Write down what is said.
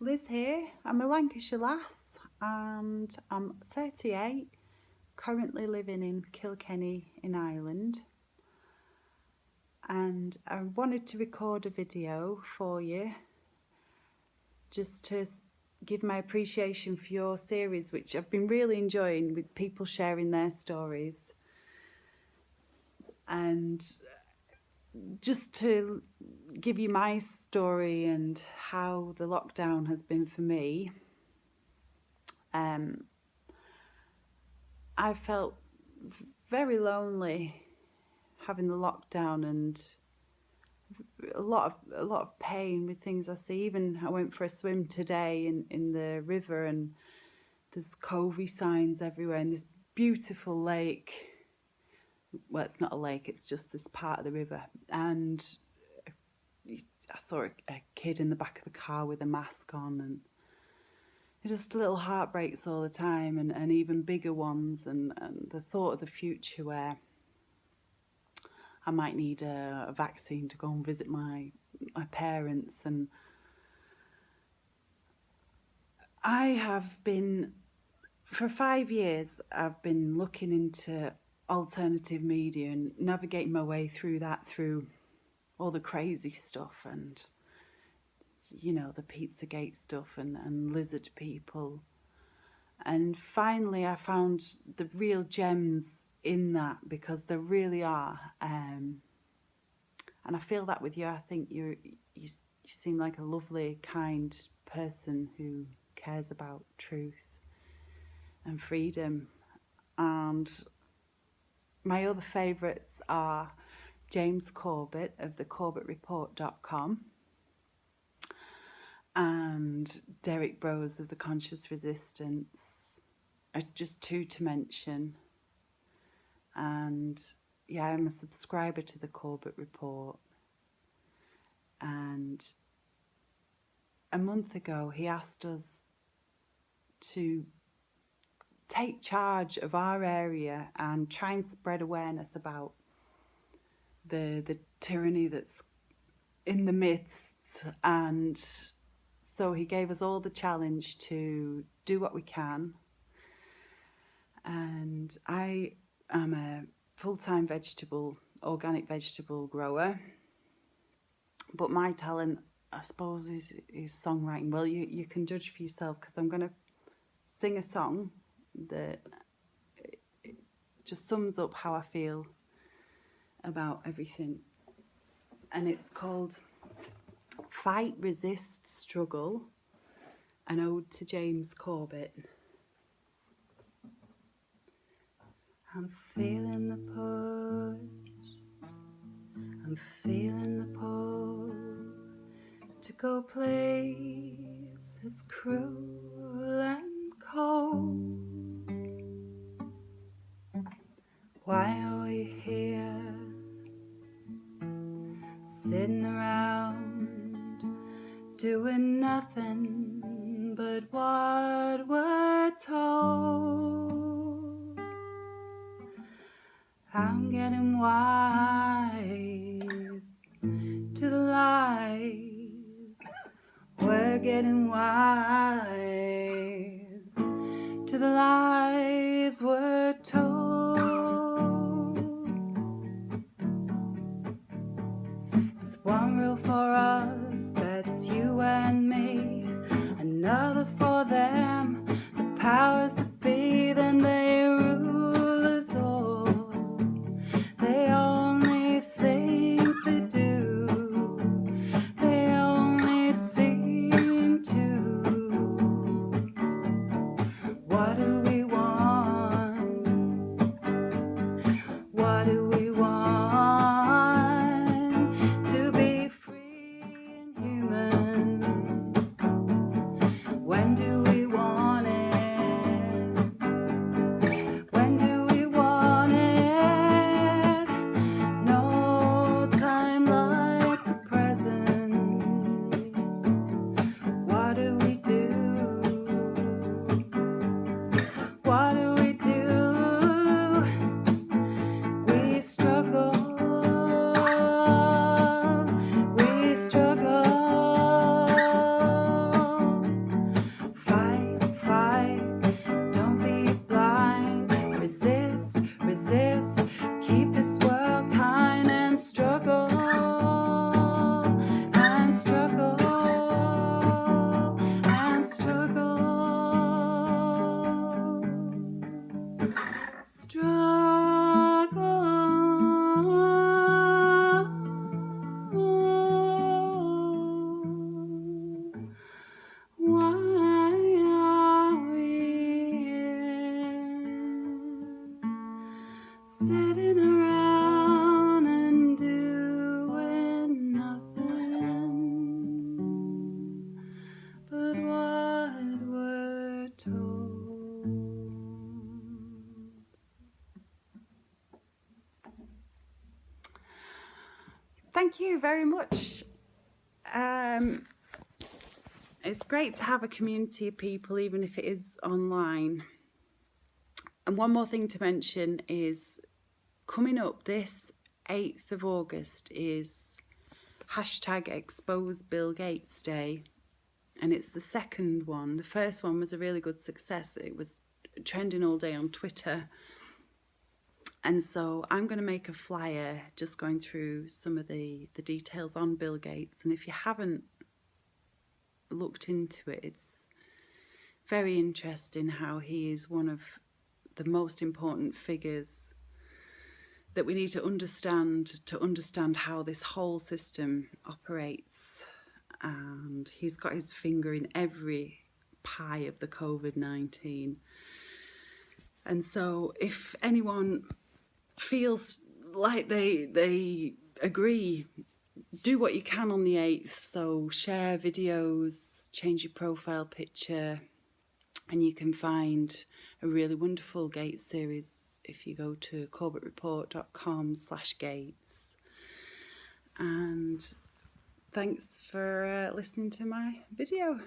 Liz here. I'm a Lancashire lass and I'm 38, currently living in Kilkenny in Ireland. And I wanted to record a video for you just to give my appreciation for your series, which I've been really enjoying with people sharing their stories. And just to give you my story and how the lockdown has been for me, um, I felt very lonely having the lockdown and a lot of a lot of pain with things I see. Even I went for a swim today in in the river and there's covey signs everywhere and this beautiful lake well, it's not a lake, it's just this part of the river. And uh, I saw a, a kid in the back of the car with a mask on and just little heartbreaks all the time and, and even bigger ones and, and the thought of the future where I might need a, a vaccine to go and visit my my parents and I have been for five years I've been looking into alternative media and navigating my way through that through all the crazy stuff and you know the Pizzagate stuff and, and lizard people. And finally I found the real gems in that because there really are um, and I feel that with you. I think you you you seem like a lovely kind person who cares about truth and freedom. And my other favourites are James Corbett of the CorbettReport.com and Derrick Broze of the Conscious Resistance are just two to mention. And yeah, I'm a subscriber to the Corbett Report. And a month ago, he asked us to take charge of our area and try and spread awareness about the the tyranny that's in the midst. And so he gave us all the challenge to do what we can. And I am a full-time vegetable organic vegetable grower. But my talent I suppose is, is songwriting. Well you, you can judge for yourself because I'm going to sing a song that just sums up how I feel about everything. And it's called Fight, Resist, Struggle, an ode to James Corbett. I'm feeling the push, I'm feeling the pull to go places cruel Sitting around doing nothing but what we're told. I'm getting wise to the lies. We're getting wise to the lies we're told. Thank you very much. Um, it's great to have a community of people, even if it is online. And one more thing to mention is coming up this 8th of August is hashtag expose Bill Gates Day. And it's the second one. The first one was a really good success. It was trending all day on Twitter. And so I'm going to make a flyer just going through some of the, the details on Bill Gates. And if you haven't looked into it, it's very interesting how he is one of the most important figures that we need to understand to understand how this whole system operates. And he's got his finger in every pie of the COVID-19. And so if anyone feels like they they agree. Do what you can on the 8th so share videos change your profile picture and you can find a really wonderful gates series if you go to corbettreport.com slash gates. And thanks for uh, listening to my video